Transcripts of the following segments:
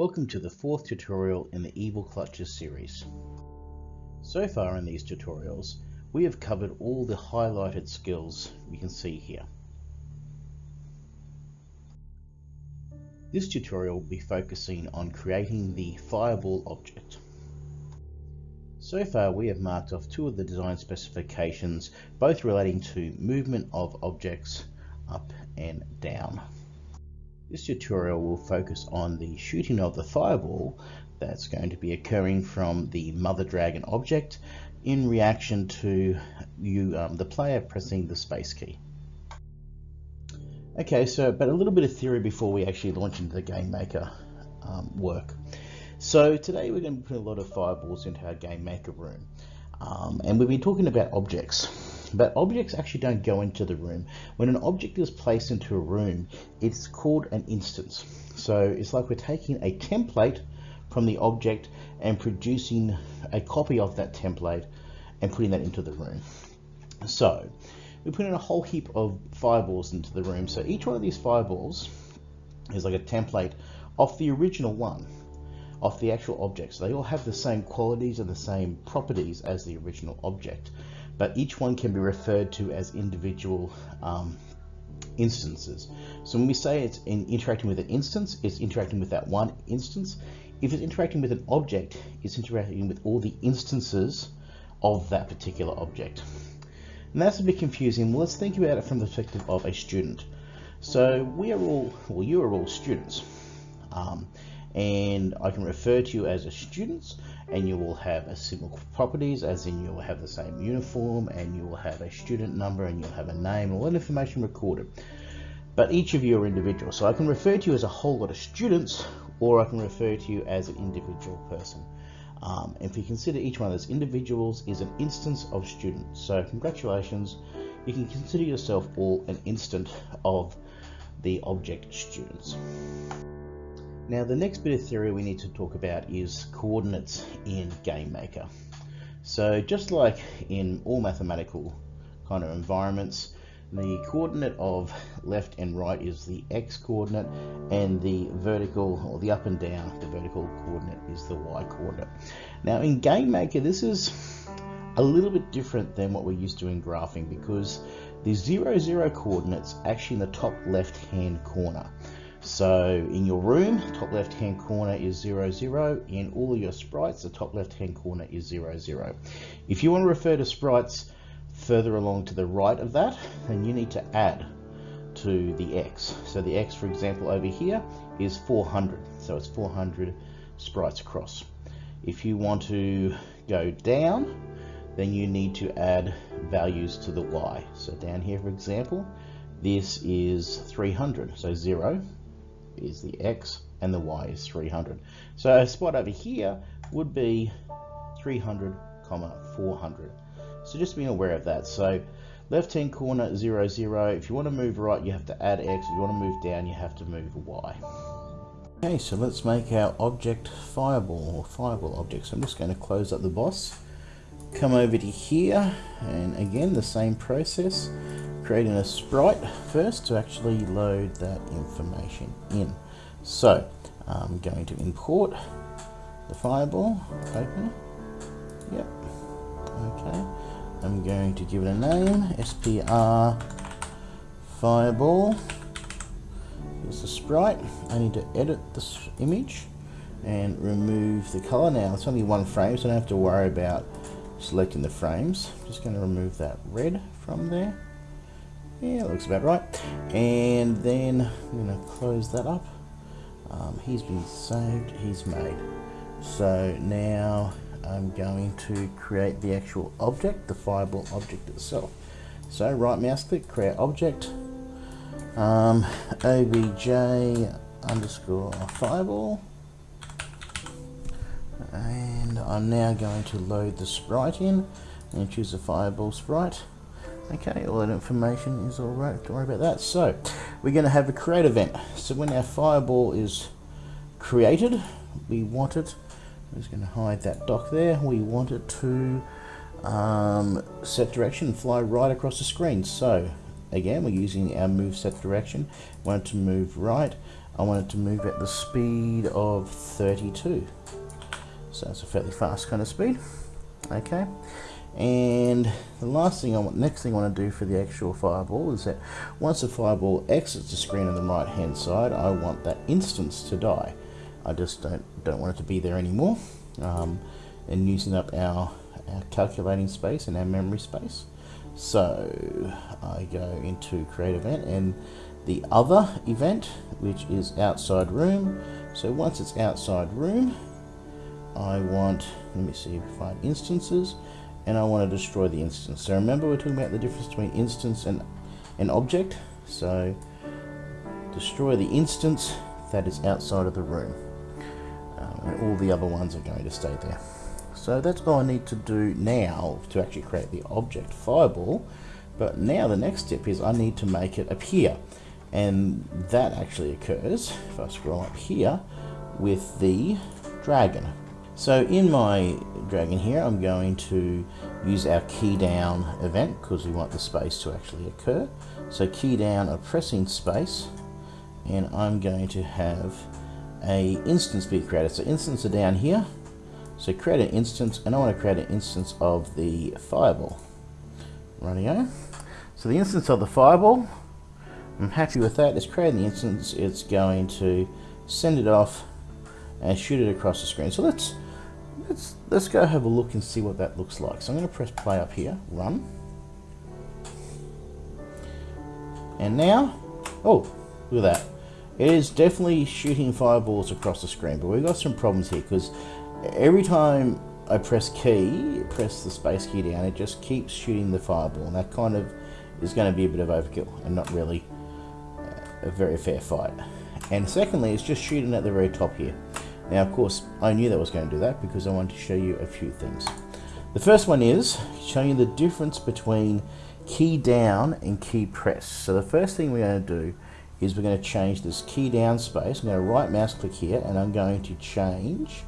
Welcome to the fourth tutorial in the Evil Clutches series. So far in these tutorials, we have covered all the highlighted skills we can see here. This tutorial will be focusing on creating the fireball object. So far we have marked off two of the design specifications, both relating to movement of objects up and down. This tutorial will focus on the shooting of the fireball that's going to be occurring from the mother dragon object in reaction to you, um, the player pressing the space key. Okay, so but a little bit of theory before we actually launch into the game maker um, work. So today we're going to put a lot of fireballs into our game maker room. Um, and we've been talking about objects. But objects actually don't go into the room. When an object is placed into a room, it's called an instance. So it's like we're taking a template from the object and producing a copy of that template and putting that into the room. So we put in a whole heap of fireballs into the room. So each one of these fireballs is like a template of the original one, of the actual object. So they all have the same qualities and the same properties as the original object but each one can be referred to as individual um, instances. So when we say it's in interacting with an instance, it's interacting with that one instance. If it's interacting with an object, it's interacting with all the instances of that particular object. And that's a bit confusing. Well, let's think about it from the perspective of a student. So we are all, well, you are all students. Um, and I can refer to you as a student and you will have a similar properties as in you will have the same uniform and you will have a student number and you'll have a name all that information recorded. But each of you are individual so I can refer to you as a whole lot of students or I can refer to you as an individual person. Um, if you consider each one of those individuals is an instance of students. So congratulations. You can consider yourself all an instant of the object students. Now the next bit of theory we need to talk about is coordinates in GameMaker. So just like in all mathematical kind of environments, the coordinate of left and right is the x coordinate and the vertical or the up and down, the vertical coordinate is the y coordinate. Now in GameMaker this is a little bit different than what we're used to in graphing because the 0, 0 coordinates actually in the top left hand corner. So in your room, top left hand corner is 0, 0. In all of your sprites, the top left hand corner is 0, 0. If you want to refer to sprites further along to the right of that, then you need to add to the X. So the X, for example, over here is 400. So it's 400 sprites across. If you want to go down, then you need to add values to the Y. So down here, for example, this is 300. So 0, is the x and the y is 300. So a spot over here would be 300 comma 400. So just being aware of that. So left hand corner 0 0. If you want to move right you have to add x. If you want to move down you have to move y. Okay so let's make our object fireball or fireball object. So I'm just going to close up the boss. Come over to here and again the same process creating a sprite first to actually load that information in. So I'm going to import the fireball, open Yep. Okay. I'm going to give it a name, SPR fireball. Here's the sprite. I need to edit this image and remove the color. Now it's only one frame, so I don't have to worry about selecting the frames. I'm just going to remove that red from there. Yeah, looks about right. And then I'm going to close that up. Um, he's been saved, he's made. So now I'm going to create the actual object, the fireball object itself. So right mouse click, create object, um, obj underscore fireball. And I'm now going to load the sprite in and choose a fireball sprite. Okay, all that information is all right. Don't worry about that. So, we're going to have a create event. So when our fireball is created, we want it, I'm just going to hide that dock there, we want it to um, set direction and fly right across the screen. So, again, we're using our move set direction. I Want it to move right. I want it to move at the speed of 32. So that's a fairly fast kind of speed. Okay. And the last thing I want, next thing I want to do for the actual fireball is that once the fireball exits the screen on the right hand side, I want that instance to die. I just don't don't want it to be there anymore. Um, and using up our, our calculating space and our memory space. So I go into create event and the other event, which is outside room. So once it's outside room, I want, let me see, find instances, and I want to destroy the instance. So remember we're talking about the difference between instance and an object. So destroy the instance that is outside of the room. Um, and all the other ones are going to stay there. So that's all I need to do now to actually create the object fireball. But now the next step is I need to make it appear. And that actually occurs, if I scroll up here, with the dragon. So in my dragon here, I'm going to use our key down event because we want the space to actually occur. So key down of pressing space, and I'm going to have a instance be created. So instance are down here. So create an instance, and I want to create an instance of the fireball. Rightio. So the instance of the fireball I'm happy with that. It's creating the instance. It's going to send it off and shoot it across the screen. So let's let's let's go have a look and see what that looks like. So I'm going to press play up here, run, and now, oh, look at that. It is definitely shooting fireballs across the screen, but we've got some problems here because every time I press key, press the space key down, it just keeps shooting the fireball, and that kind of is going to be a bit of overkill and not really a very fair fight. And secondly, it's just shooting at the very top here. Now, of course, I knew that I was going to do that because I wanted to show you a few things. The first one is showing you the difference between key down and key press. So the first thing we're going to do is we're going to change this key down space. I'm going to right mouse click here and I'm going to change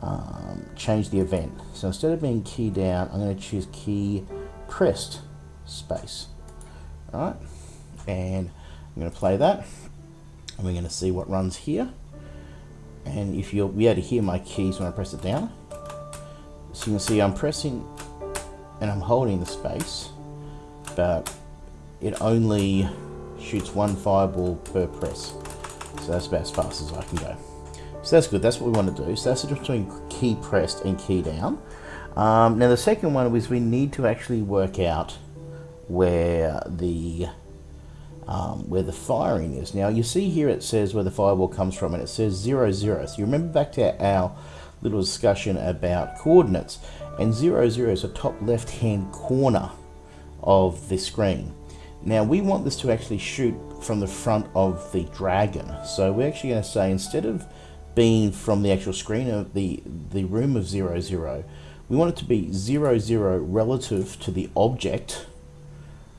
um, change the event. So instead of being key down, I'm going to choose key pressed space. All right, and I'm going to play that and we're going to see what runs here and if you'll be able to hear my keys when I press it down. So you can see I'm pressing and I'm holding the space but it only shoots one fireball per press. So that's about as fast as I can go. So that's good. That's what we want to do. So that's the difference between key pressed and key down. Um, now the second one was we need to actually work out where the um, where the firing is. Now you see here it says where the fireball comes from and it says 0, 0. So you remember back to our little discussion about coordinates and 0, 0 is the top left hand corner of the screen. Now we want this to actually shoot from the front of the dragon. So we're actually going to say instead of being from the actual screen of the, the room of 0, 0, we want it to be 0, 0 relative to the object,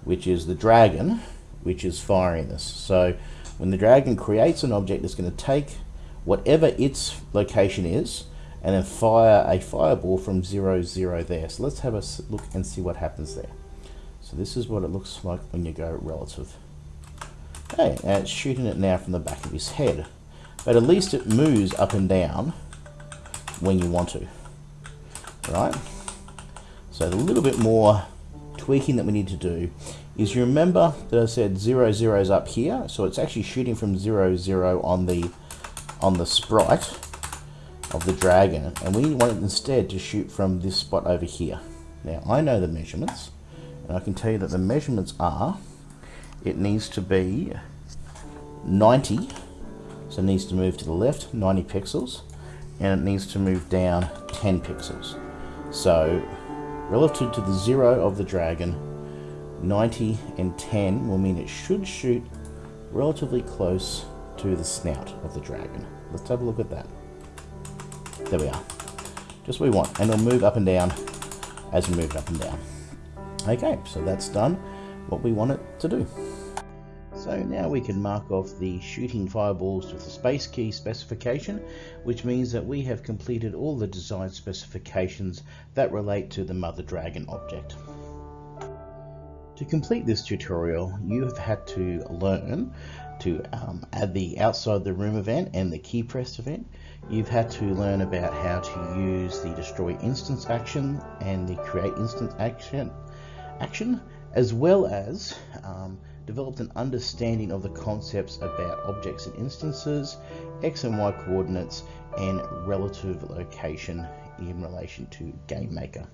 which is the dragon, which is firing this. So when the dragon creates an object, it's going to take whatever its location is and then fire a fireball from 0, 0 there. So let's have a look and see what happens there. So this is what it looks like when you go relative. Okay, and it's shooting it now from the back of his head. But at least it moves up and down when you want to. Right? So a little bit more tweaking that we need to do is you remember that I said 0, 0 is up here, so it's actually shooting from 0, 0 on the, on the sprite of the dragon, and we want it instead to shoot from this spot over here. Now, I know the measurements, and I can tell you that the measurements are, it needs to be 90, so it needs to move to the left 90 pixels, and it needs to move down 10 pixels. So, relative to the zero of the dragon, 90 and 10 will mean it should shoot relatively close to the snout of the dragon. Let's have a look at that. There we are. Just what we want. And it'll move up and down as we move up and down. Okay, so that's done what we want it to do. So now we can mark off the shooting fireballs with the space key specification, which means that we have completed all the design specifications that relate to the Mother Dragon object. To complete this tutorial, you have had to learn to um, add the outside the room event and the key press event. You've had to learn about how to use the destroy instance action and the create instance action, action as well as um, developed an understanding of the concepts about objects and instances, x and y coordinates, and relative location in relation to GameMaker.